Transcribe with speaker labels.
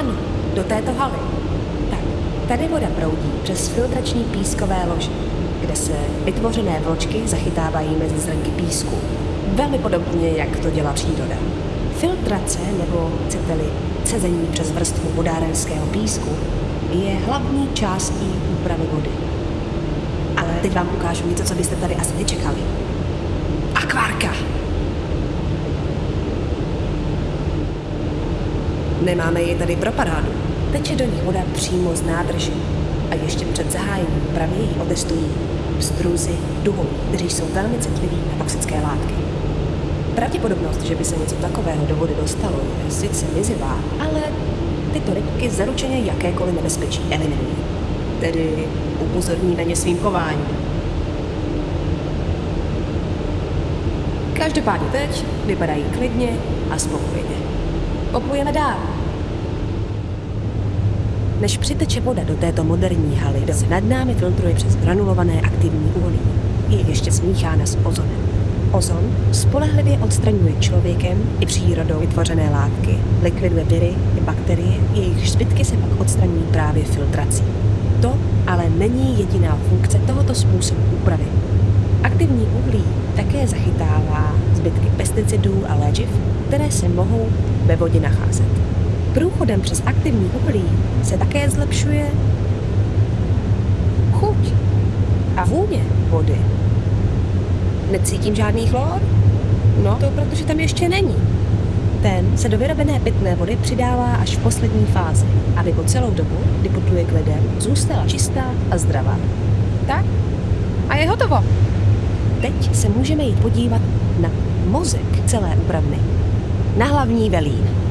Speaker 1: Ano, do této haly. Tak, tady voda proudí přes filtrační pískové lože, kde se vytvořené vločky zachytávají mezi zrnky písku. Velmi podobně, jak to dělá příroda. Filtrace, nebo chcete-li cezení přes vrstvu vodárenského písku, je hlavní částí úpravy vody. Ale teď vám ukážu něco, co byste tady asi nečekali. Akvárka! Nemáme je tady pro parádu. Teče do nich voda přímo z nádrže a ještě před zahájením úpravy ji otestují pstruzy duhů, kteří jsou velmi citliví na toxické látky. Pravděpodobnost, že by se něco takového do vody dostalo, je sice mizivá, ale tyto rybky zaručeně jakékoliv nebezpečí eliminují. Tedy upozorní na ně svým chováním. Každopádně teď vypadají klidně a spokojeně. Poplujeme dál. Než přiteče voda do této moderní haly, se nad námi filtruje přes granulované aktivní uhlí. Je ještě smíchána s ozonem. Ozon spolehlivě odstraňuje člověkem i přírodou vytvořené látky, likviduje viry i bakterie, jejich zbytky se pak odstraňují právě filtrací. To ale není jediná funkce tohoto způsobu úpravy. Aktivní uhlí také zachytává zbytky pesticidů a léčiv, které se mohou ve vodě nacházet. Průchodem přes aktivní uhlí se také zlepšuje chuť a vůně vody. Necítím žádný chlor? No, to protože tam ještě není. Ten se do vyrobené pitné vody přidává až v poslední fázi, aby po celou dobu, kdy putuje k lidem, zůstala čistá a zdravá. Tak? A je hotovo. Teď se můžeme jít podívat na mozek celé úpravny. Na hlavní velín.